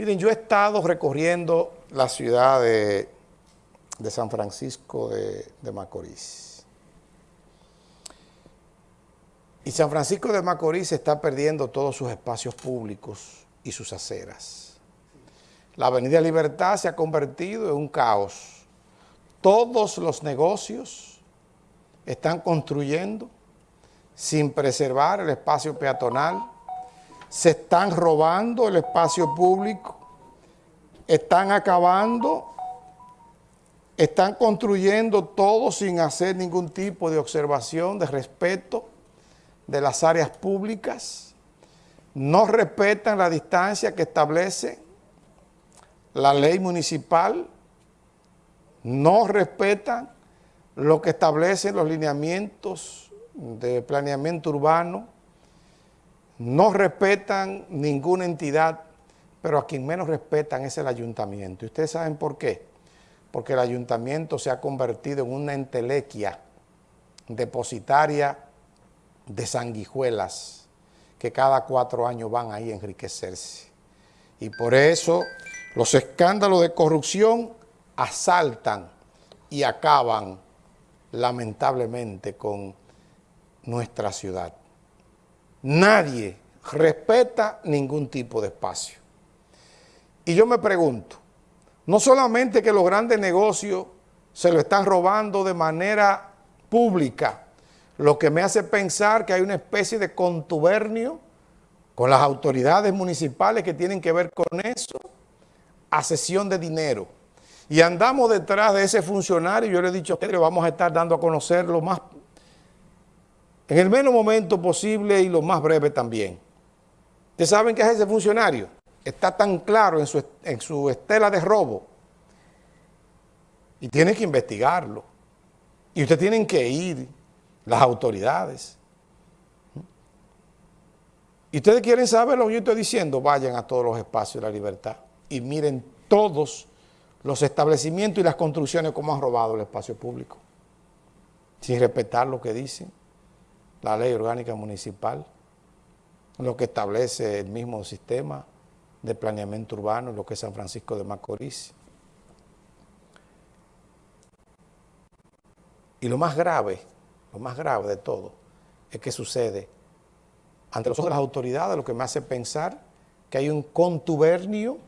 Miren, yo he estado recorriendo la ciudad de, San Francisco de, de Macorís. Y San Francisco de Macorís está perdiendo todos sus espacios públicos y sus aceras. La Avenida Libertad se ha convertido en un caos. Todos los negocios están construyendo sin preservar el espacio peatonal, se están robando el espacio público, están acabando, están construyendo todo sin hacer ningún tipo de observación, de respeto de las áreas públicas, no respetan la distancia que establece la ley municipal, no respetan lo que establecen los lineamientos de planeamiento urbano, no respetan ninguna entidad, pero a quien menos respetan es el ayuntamiento. ¿Y ustedes saben por qué? Porque el ayuntamiento se ha convertido en una entelequia depositaria de sanguijuelas que cada cuatro años van ahí a enriquecerse. Y por eso los escándalos de corrupción asaltan y acaban lamentablemente con nuestra ciudad. Nadie respeta ningún tipo de espacio. Y yo me pregunto, no solamente que los grandes negocios se lo están robando de manera pública, lo que me hace pensar que hay una especie de contubernio con las autoridades municipales que tienen que ver con eso, a sesión de dinero. Y andamos detrás de ese funcionario, yo le he dicho a ustedes, vamos a estar dando a conocer lo más en el menos momento posible y lo más breve también. ¿Ustedes saben qué es ese funcionario? Está tan claro en su, estela de robo y tienen que investigarlo. Y ustedes tienen que ir, las autoridades. Y ustedes quieren saber lo que yo estoy diciendo, vayan a todos los espacios de la libertad y miren todos los establecimientos y las construcciones como han robado el espacio público, sin respetar lo que dicen la ley orgánica municipal, lo que establece el mismo sistema de planeamiento urbano, lo que es San Francisco de Macorís. Y lo más grave, lo más grave de todo, es que sucede ante los ojos de las autoridades, lo que me hace pensar que hay un contubernio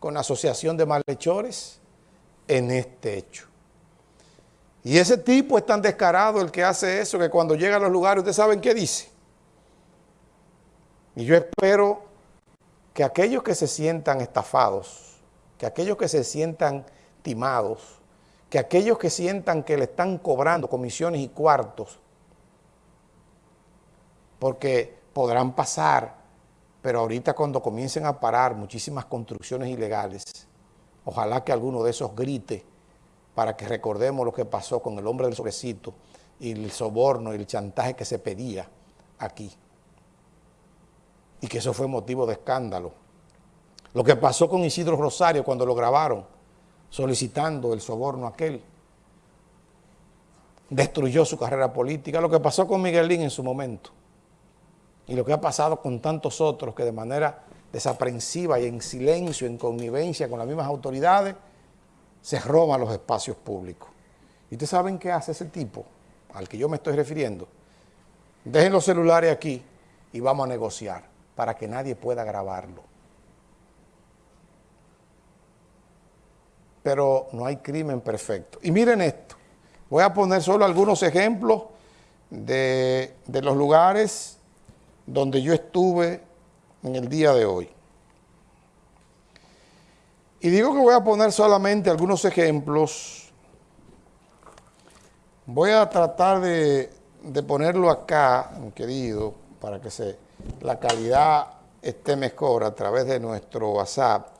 con la asociación de malhechores en este hecho. Y ese tipo es tan descarado el que hace eso que cuando llega a los lugares, ustedes saben qué dice. Y yo espero que aquellos que se sientan estafados, que aquellos que se sientan timados, que aquellos que sientan que le están cobrando comisiones y cuartos, porque podrán pasar, pero ahorita cuando comiencen a parar muchísimas construcciones ilegales, ojalá que alguno de esos grite para que recordemos lo que pasó con el hombre del sobrecito y el soborno y el chantaje que se pedía aquí. Y que eso fue motivo de escándalo. Lo que pasó con Isidro Rosario cuando lo grabaron, solicitando el soborno aquel, destruyó su carrera política. Lo que pasó con Miguelín en su momento. Y lo que ha pasado con tantos otros que de manera desaprensiva y en silencio, en connivencia con las mismas autoridades, se roban los espacios públicos. ¿Y ustedes saben qué hace ese tipo al que yo me estoy refiriendo? Dejen los celulares aquí y vamos a negociar para que nadie pueda grabarlo. Pero no hay crimen perfecto. Y miren esto, voy a poner solo algunos ejemplos de, de los lugares donde yo estuve en el día de hoy. Y digo que voy a poner solamente algunos ejemplos. Voy a tratar de, ponerlo acá, querido, para que se, la calidad esté mejor a través de nuestro WhatsApp.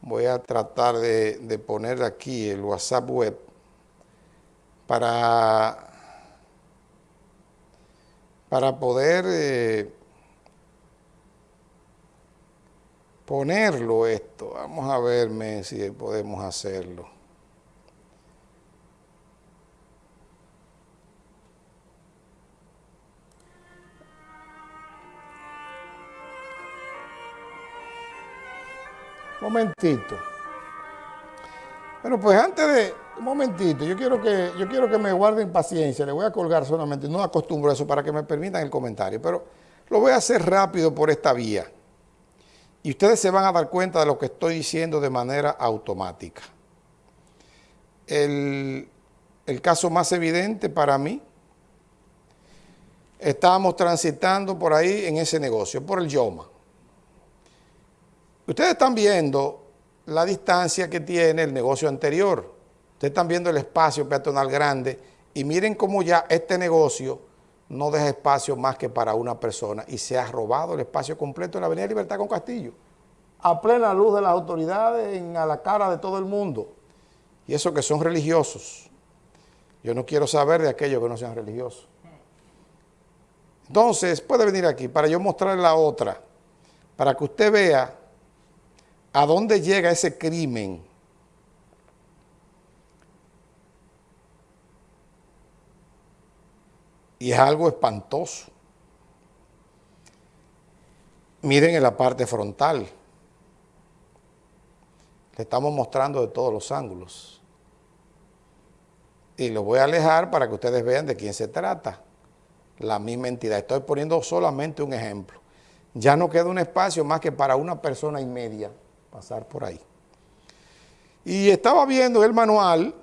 Voy a tratar de, poner aquí el WhatsApp web para, para poder... Eh, ponerlo esto. Vamos a verme si podemos hacerlo. Momentito. Bueno, pues antes de... Un momentito, yo quiero, que, yo quiero que me guarden paciencia, le voy a colgar solamente, no acostumbro a eso para que me permitan el comentario, pero lo voy a hacer rápido por esta vía. Y ustedes se van a dar cuenta de lo que estoy diciendo de manera automática. El, caso más evidente para mí, estábamos transitando por ahí en ese negocio, por el Yoma. Ustedes están viendo la distancia que tiene el negocio anterior. Ustedes están viendo el espacio peatonal grande y miren cómo ya este negocio no deja espacio más que para una persona y se ha robado el espacio completo en la Avenida Libertad con Castillo. A plena luz de las autoridades, en, a la cara de todo el mundo. Y eso que son religiosos. Yo no quiero saber de aquellos que no sean religiosos. Entonces, puede venir aquí para yo mostrarle la otra, para que usted vea a dónde llega ese crimen. Y es algo espantoso. Miren en la parte frontal. Le estamos mostrando de todos los ángulos. Y lo voy a alejar para que ustedes vean de quién se trata. La misma entidad. Estoy poniendo solamente un ejemplo. Ya no queda un espacio más que para una persona y media pasar por ahí. Y estaba viendo el manual,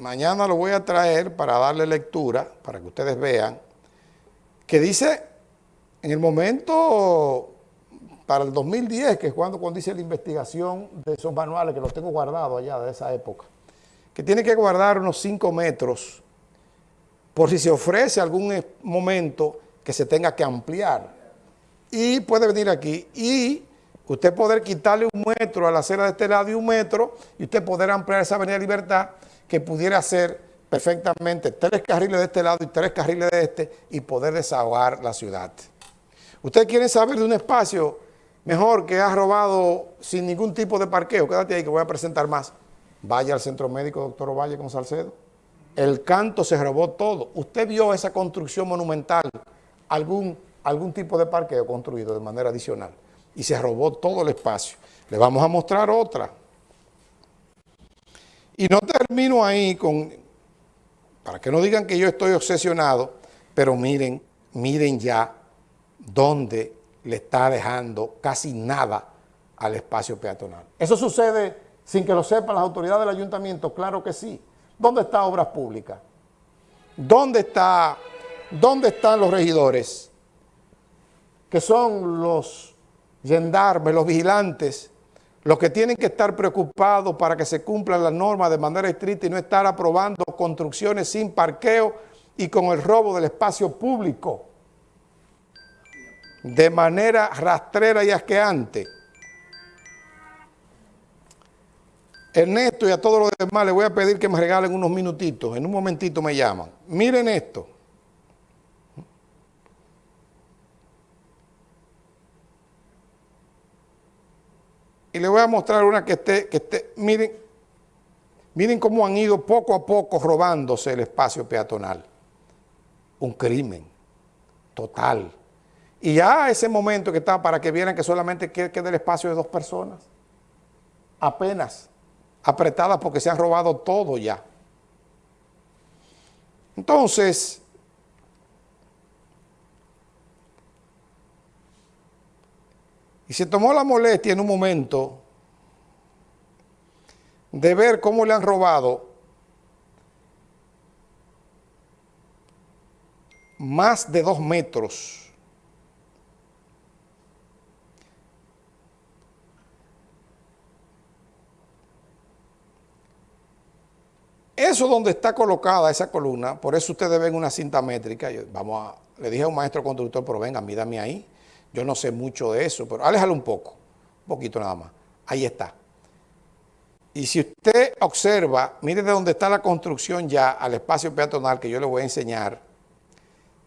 mañana lo voy a traer para darle lectura, para que ustedes vean, que dice, en el momento para el 2010, que es cuando, cuando dice la investigación de esos manuales, que los tengo guardados allá de esa época, que tiene que guardar unos 5 metros por si se ofrece algún momento que se tenga que ampliar. Y puede venir aquí y usted poder quitarle un metro a la acera de este lado y un metro, y usted poder ampliar esa avenida Libertad, que pudiera ser perfectamente tres carriles de este lado y tres carriles de este, y poder desahogar la ciudad. Usted quiere saber de un espacio mejor que ha robado sin ningún tipo de parqueo, quédate ahí que voy a presentar más. Vaya al Centro Médico Doctor Ovalle con Salcedo. El canto se robó todo. ¿Usted vio esa construcción monumental? ¿Algún, algún tipo de parqueo construido de manera adicional? Y se robó todo el espacio. Le vamos a mostrar otra. Y no termino ahí con, para que no digan que yo estoy obsesionado, pero miren, miren ya dónde le está dejando casi nada al espacio peatonal. ¿Eso sucede sin que lo sepan las autoridades del ayuntamiento? Claro que sí. ¿Dónde está Obras Públicas? ¿Dónde, está, ¿Dónde están los regidores? Que son los gendarmes, los vigilantes, los que tienen que estar preocupados para que se cumplan las normas de manera estricta y no estar aprobando construcciones sin parqueo y con el robo del espacio público de manera rastrera y asqueante. Ernesto y a todos los demás les voy a pedir que me regalen unos minutitos, en un momentito me llaman. Miren esto. Y le voy a mostrar una que esté, que esté, miren, miren cómo han ido poco a poco robándose el espacio peatonal. Un crimen total. Y ya ese momento que está para que vieran que solamente queda el espacio de dos personas. Apenas. Apretadas porque se han robado todo ya. Entonces, Y se tomó la molestia en un momento de ver cómo le han robado más de dos metros Eso donde está colocada esa columna, por eso ustedes ven una cinta métrica, vamos a, le dije a un maestro constructor, pero venga, mídame ahí, yo no sé mucho de eso, pero aléjalo un poco, un poquito nada más. Ahí está. Y si usted observa, mire de dónde está la construcción ya al espacio peatonal que yo le voy a enseñar,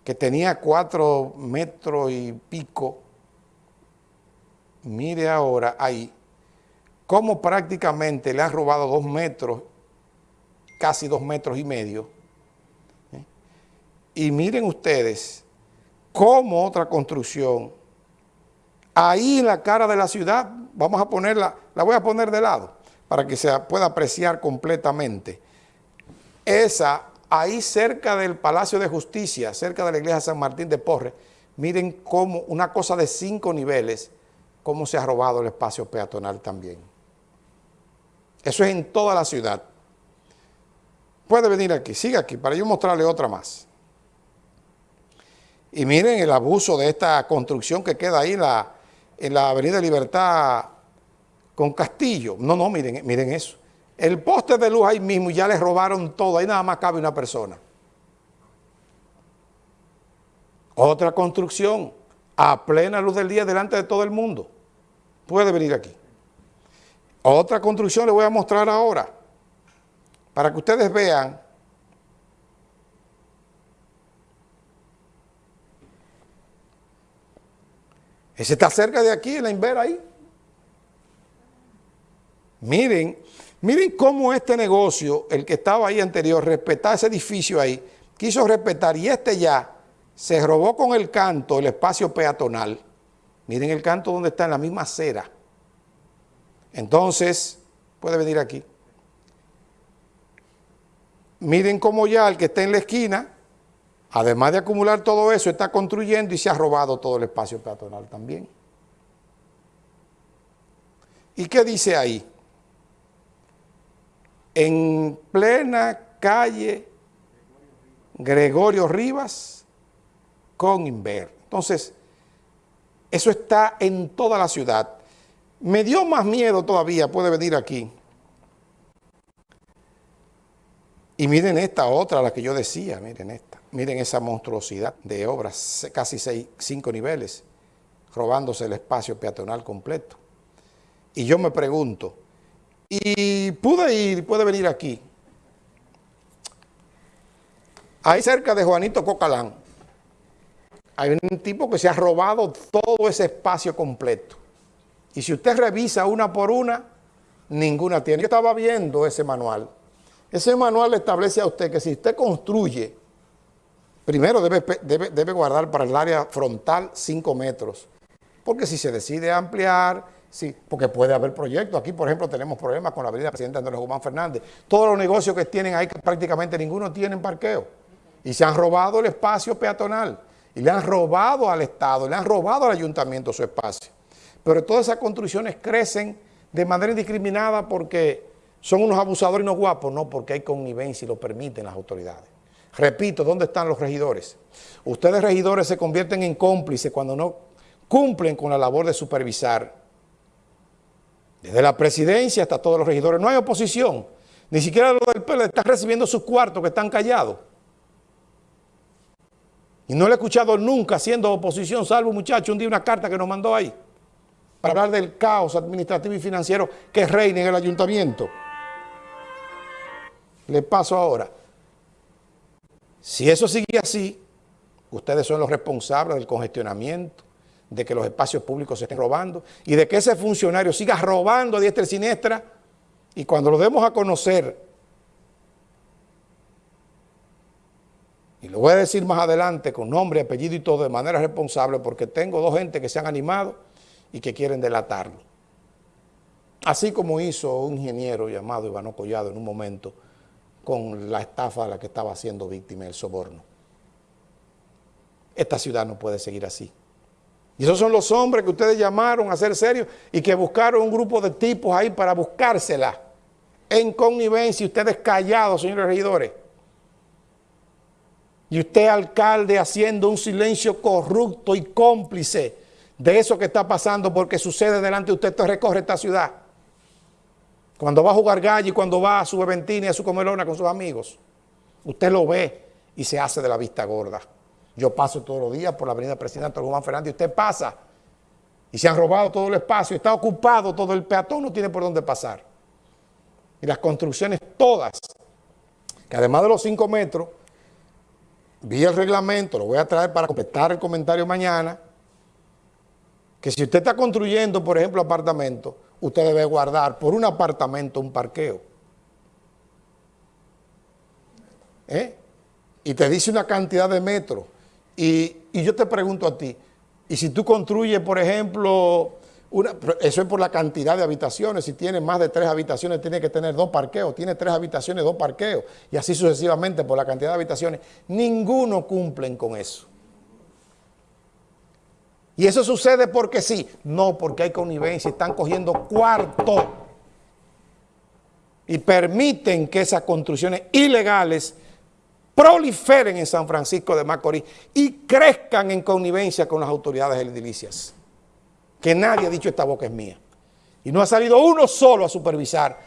que tenía cuatro metros y pico, mire ahora ahí, cómo prácticamente le han robado dos metros, casi dos metros y medio. ¿eh? Y miren ustedes cómo otra construcción ahí en la cara de la ciudad, vamos a ponerla, la voy a poner de lado, para que se pueda apreciar completamente. Esa, ahí cerca del Palacio de Justicia, cerca de la iglesia San Martín de Porres, miren cómo una cosa de cinco niveles, cómo se ha robado el espacio peatonal también. Eso es en toda la ciudad. Puede venir aquí, siga aquí, para yo mostrarle otra más. Y miren el abuso de esta construcción que queda ahí la, en la Avenida Libertad con Castillo. No, no, miren, miren eso. El poste de luz ahí mismo ya les robaron todo, ahí nada más cabe una persona. Otra construcción a plena luz del día delante de todo el mundo. Puede venir aquí. Otra construcción le voy a mostrar ahora, para que ustedes vean Ese está cerca de aquí, en la Invera ahí. Miren, miren cómo este negocio, el que estaba ahí anterior, respetaba ese edificio ahí, quiso respetar y este ya se robó con el canto el espacio peatonal. Miren el canto donde está en la misma acera. Entonces, puede venir aquí. Miren cómo ya el que está en la esquina Además de acumular todo eso, está construyendo y se ha robado todo el espacio peatonal también. ¿Y qué dice ahí? En plena calle Gregorio Rivas con Inver. Entonces, eso está en toda la ciudad. Me dio más miedo todavía, puede venir aquí. Y miren esta otra, la que yo decía, miren esta. Miren esa monstruosidad de obras, casi seis, cinco niveles, robándose el espacio peatonal completo. Y yo me pregunto, y pude ir, puede venir aquí, ahí cerca de Juanito Cocalán, hay un tipo que se ha robado todo ese espacio completo. Y si usted revisa una por una, ninguna tiene. Yo estaba viendo ese manual. Ese manual le establece a usted que si usted construye Primero debe, guardar para el área frontal 5 metros, porque si se decide ampliar, sí, porque puede haber proyectos. Aquí, por ejemplo, tenemos problemas con la avenida Presidente Andrés Guzmán Fernández. Todos los negocios que tienen ahí, prácticamente ninguno tienen parqueo. Y se han robado el espacio peatonal. Y le han robado al Estado, le han robado al ayuntamiento su espacio. Pero todas esas construcciones crecen de manera indiscriminada porque son unos abusadores y no guapos, no porque hay connivencia y lo permiten las autoridades. Repito, ¿dónde están los regidores? Ustedes regidores se convierten en cómplices cuando no cumplen con la labor de supervisar. Desde la presidencia hasta todos los regidores. No hay oposición. Ni siquiera los del PL están recibiendo sus cuartos que están callados. Y no le he escuchado nunca siendo oposición, salvo muchacho un día una carta que nos mandó ahí para hablar del caos administrativo y financiero que reina en el ayuntamiento. Le paso ahora. Si eso sigue así, ustedes son los responsables del congestionamiento, de que los espacios públicos se estén robando y de que ese funcionario siga robando a diestra y siniestra y cuando lo demos a conocer, y lo voy a decir más adelante con nombre, apellido y todo de manera responsable porque tengo dos gente que se han animado y que quieren delatarlo. Así como hizo un ingeniero llamado Ivano Collado en un momento con la estafa a la que estaba siendo víctima del soborno. Esta ciudad no puede seguir así. Y esos son los hombres que ustedes llamaron a ser serios y que buscaron un grupo de tipos ahí para buscársela en connivencia, ustedes callados, señores regidores. Y usted, alcalde, haciendo un silencio corrupto y cómplice de eso que está pasando porque sucede delante de usted, esto recorre esta ciudad. Cuando va a jugar gallo y cuando va a su beventina y a su comelona con sus amigos, usted lo ve y se hace de la vista gorda. Yo paso todos los días por la avenida Presidente Juan Fernández y usted pasa y se han robado todo el espacio, está ocupado todo el peatón, no tiene por dónde pasar. Y las construcciones todas, que además de los cinco metros, vi el reglamento, lo voy a traer para completar el comentario mañana, que si usted está construyendo, por ejemplo, apartamentos, usted debe guardar por un apartamento un parqueo. ¿Eh? Y te dice una cantidad de metros. Y, yo te pregunto a ti, Y si tú construyes, por ejemplo, eso es por la cantidad de habitaciones. Si tiene más de tres habitaciones, tiene que tener dos parqueos. Tiene tres habitaciones, dos parqueos. Y así sucesivamente por la cantidad de habitaciones. Ninguno cumplen con eso. Y eso sucede porque sí. No, porque hay connivencia. Están cogiendo cuarto. Y permiten que esas construcciones ilegales proliferen en San Francisco de Macorís y crezcan en connivencia con las autoridades edilicias. Que nadie ha dicho esta boca es mía. Y no ha salido uno solo a supervisar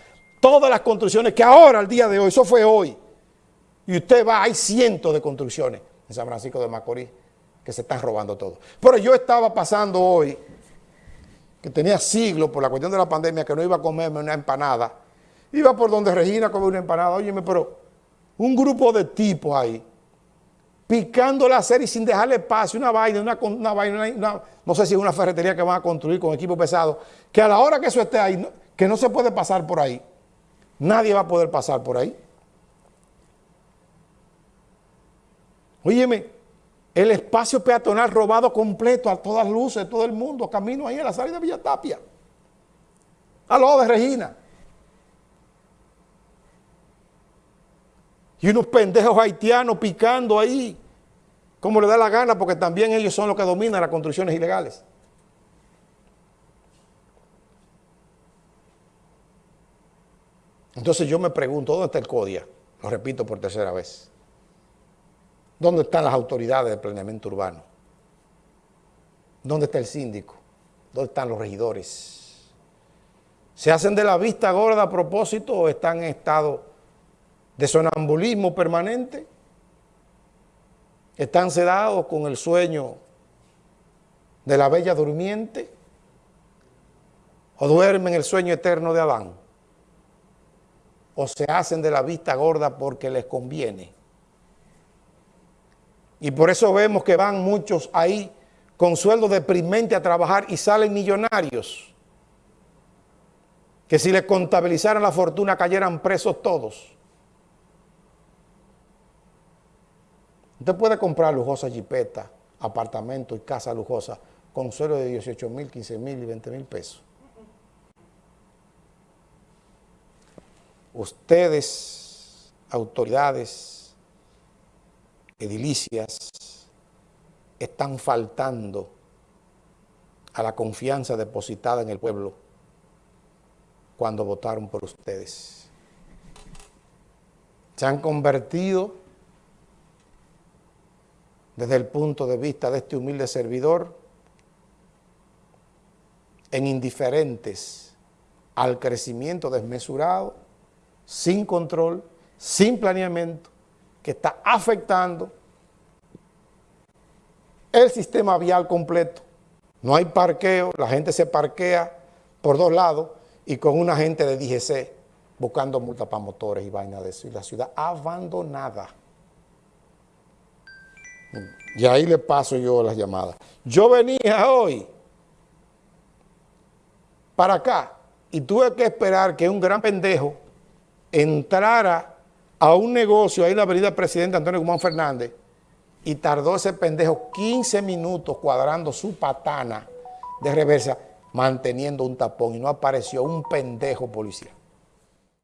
todas las construcciones que ahora, al día de hoy, eso fue hoy. Y usted va, hay cientos de construcciones en San Francisco de Macorís que se están robando todo. Pero yo estaba pasando hoy, que tenía siglos por la cuestión de la pandemia, que no iba a comerme una empanada. Iba por donde Regina come una empanada. Óyeme, pero un grupo de tipos ahí, picando la serie sin dejarle espacio, una vaina, una vaina, no sé si es una ferretería que van a construir con equipo pesado, que a la hora que eso esté ahí, que no se puede pasar por ahí, nadie va a poder pasar por ahí. Óyeme, el espacio peatonal robado completo a todas luces, todo el mundo, camino ahí a la salida de Villa Tapia, al lado de Regina. Y unos pendejos haitianos picando ahí, como le da la gana, porque también ellos son los que dominan las construcciones ilegales. Entonces yo me pregunto, ¿dónde está el CODIA? Lo repito por tercera vez. ¿Dónde están las autoridades de planeamiento urbano? ¿Dónde está el síndico? ¿Dónde están los regidores? ¿Se hacen de la vista gorda a propósito o están en estado de sonambulismo permanente, están sedados con el sueño de la bella durmiente o duermen el sueño eterno de Adán o se hacen de la vista gorda porque les conviene. Y por eso vemos que van muchos ahí con sueldo deprimente a trabajar y salen millonarios. Que si les contabilizaran la fortuna cayeran presos todos. Usted puede comprar lujosa jipeta, apartamento y casa lujosa con suelo de 18 mil, 15 mil y 20 mil pesos. Ustedes, autoridades edilicias, están faltando a la confianza depositada en el pueblo cuando votaron por ustedes. Se han convertido desde el punto de vista de este humilde servidor, en indiferentes al crecimiento desmesurado, sin control, sin planeamiento, que está afectando el sistema vial completo. No hay parqueo, la gente se parquea por dos lados y con una gente de DGC buscando multa para motores y vaina de eso. Y la ciudad abandonada. Y ahí le paso yo las llamadas. Yo venía hoy para acá y tuve que esperar que un gran pendejo entrara a un negocio ahí en la avenida Presidente Antonio Guzmán Fernández y tardó ese pendejo 15 minutos cuadrando su patana de reversa manteniendo un tapón y no apareció un pendejo policía.